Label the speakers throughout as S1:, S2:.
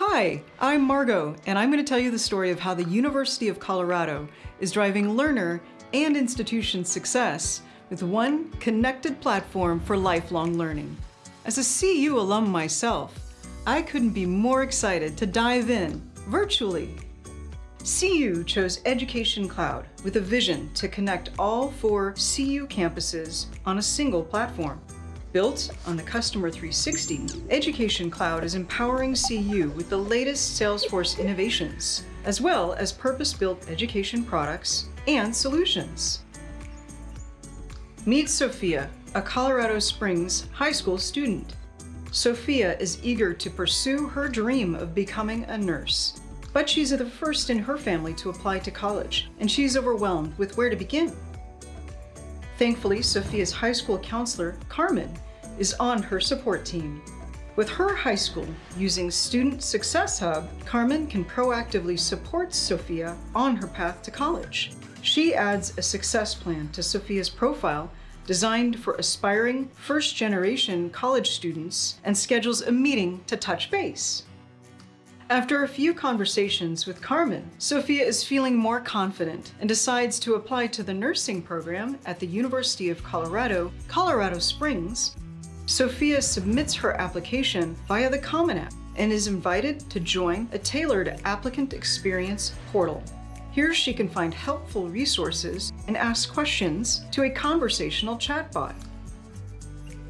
S1: Hi, I'm Margot, and I'm going to tell you the story of how the University of Colorado is driving learner and institution success with one connected platform for lifelong learning. As a CU alum myself, I couldn't be more excited to dive in virtually. CU chose Education Cloud with a vision to connect all four CU campuses on a single platform. Built on the Customer 360, Education Cloud is empowering CU with the latest Salesforce innovations, as well as purpose-built education products and solutions. Meet Sophia, a Colorado Springs high school student. Sophia is eager to pursue her dream of becoming a nurse. But she's the first in her family to apply to college, and she's overwhelmed with where to begin. Thankfully, Sophia's high school counselor, Carmen, is on her support team. With her high school using Student Success Hub, Carmen can proactively support Sophia on her path to college. She adds a success plan to Sophia's profile designed for aspiring first-generation college students and schedules a meeting to touch base. After a few conversations with Carmen, Sophia is feeling more confident and decides to apply to the nursing program at the University of Colorado, Colorado Springs. Sophia submits her application via the Common App and is invited to join a tailored applicant experience portal. Here she can find helpful resources and ask questions to a conversational chatbot.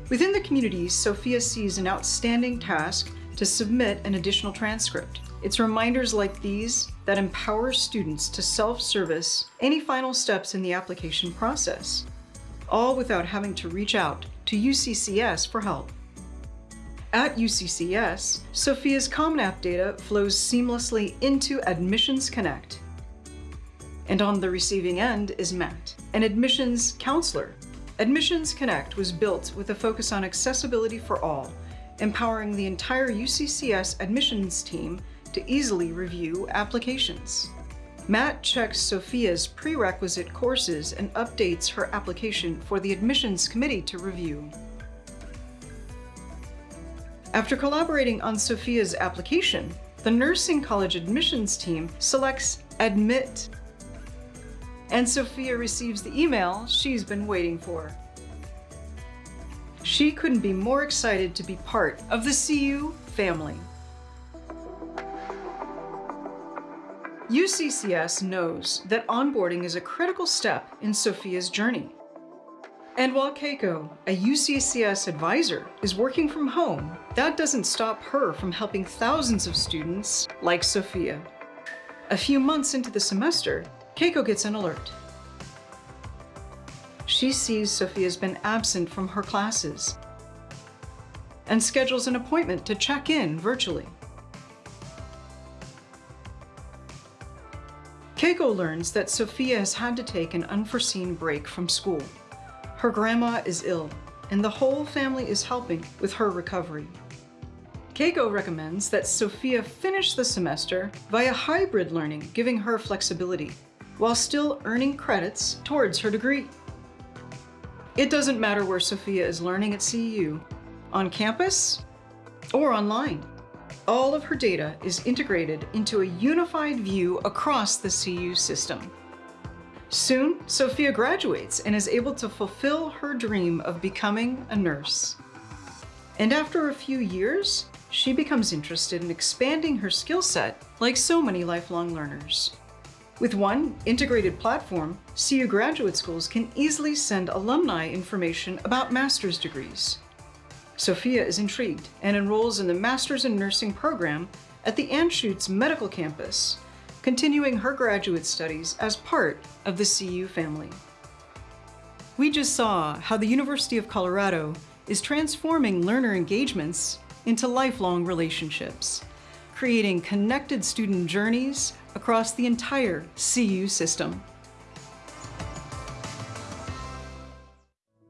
S1: Within the community, Sophia sees an outstanding task to submit an additional transcript. It's reminders like these that empower students to self-service any final steps in the application process, all without having to reach out to UCCS for help. At UCCS, Sophia's Common App data flows seamlessly into Admissions Connect. And on the receiving end is Matt, an admissions counselor. Admissions Connect was built with a focus on accessibility for all empowering the entire UCCS admissions team to easily review applications. Matt checks Sophia's prerequisite courses and updates her application for the admissions committee to review. After collaborating on Sophia's application, the nursing college admissions team selects Admit, and Sophia receives the email she's been waiting for. She couldn't be more excited to be part of the CU family. UCCS knows that onboarding is a critical step in Sophia's journey. And while Keiko, a UCCS advisor, is working from home, that doesn't stop her from helping thousands of students like Sophia. A few months into the semester, Keiko gets an alert she sees Sophia's been absent from her classes and schedules an appointment to check in virtually. Keiko learns that Sophia has had to take an unforeseen break from school. Her grandma is ill, and the whole family is helping with her recovery. Keiko recommends that Sophia finish the semester via hybrid learning, giving her flexibility, while still earning credits towards her degree. It doesn't matter where Sophia is learning at CU, on campus or online. All of her data is integrated into a unified view across the CU system. Soon, Sophia graduates and is able to fulfill her dream of becoming a nurse. And after a few years, she becomes interested in expanding her skill set like so many lifelong learners. With one integrated platform, CU graduate schools can easily send alumni information about master's degrees. Sophia is intrigued and enrolls in the Master's in Nursing program at the Anschutz Medical Campus, continuing her graduate studies as part of the CU family. We just saw how the University of Colorado is transforming learner engagements into lifelong relationships creating connected student journeys across the entire CU system.